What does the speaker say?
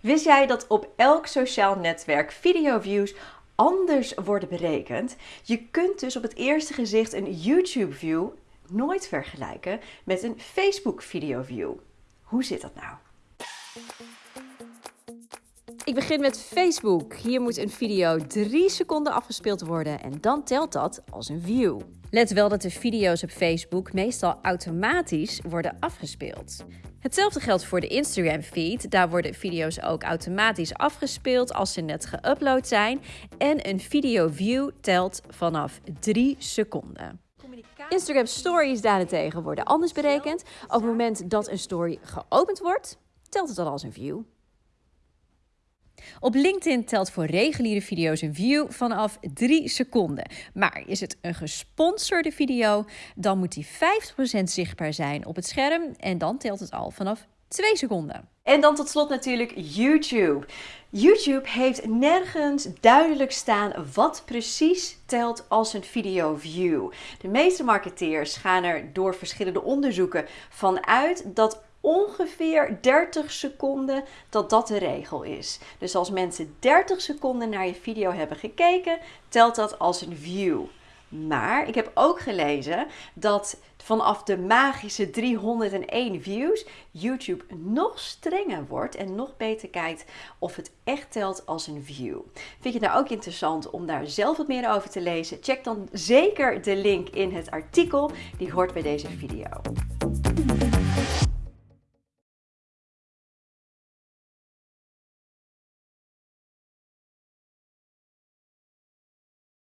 Wist jij dat op elk sociaal netwerk videoviews anders worden berekend? Je kunt dus op het eerste gezicht een YouTube view nooit vergelijken met een Facebook video view. Hoe zit dat nou? Ik begin met Facebook. Hier moet een video 3 seconden afgespeeld worden en dan telt dat als een view. Let wel dat de video's op Facebook meestal automatisch worden afgespeeld. Hetzelfde geldt voor de Instagram feed. Daar worden video's ook automatisch afgespeeld als ze net geüpload zijn. En een video view telt vanaf 3 seconden. Instagram stories daarentegen worden anders berekend. Op het moment dat een story geopend wordt, telt het dan als een view. Op LinkedIn telt voor reguliere video's een view vanaf 3 seconden. Maar is het een gesponsorde video, dan moet die 50% zichtbaar zijn op het scherm en dan telt het al vanaf 2 seconden. En dan tot slot natuurlijk YouTube. YouTube heeft nergens duidelijk staan wat precies telt als een video view. De meeste marketeers gaan er door verschillende onderzoeken vanuit dat ongeveer 30 seconden dat dat de regel is. Dus als mensen 30 seconden naar je video hebben gekeken, telt dat als een view. Maar ik heb ook gelezen dat vanaf de magische 301 views YouTube nog strenger wordt en nog beter kijkt of het echt telt als een view. Vind je het nou ook interessant om daar zelf wat meer over te lezen? Check dan zeker de link in het artikel die hoort bij deze video.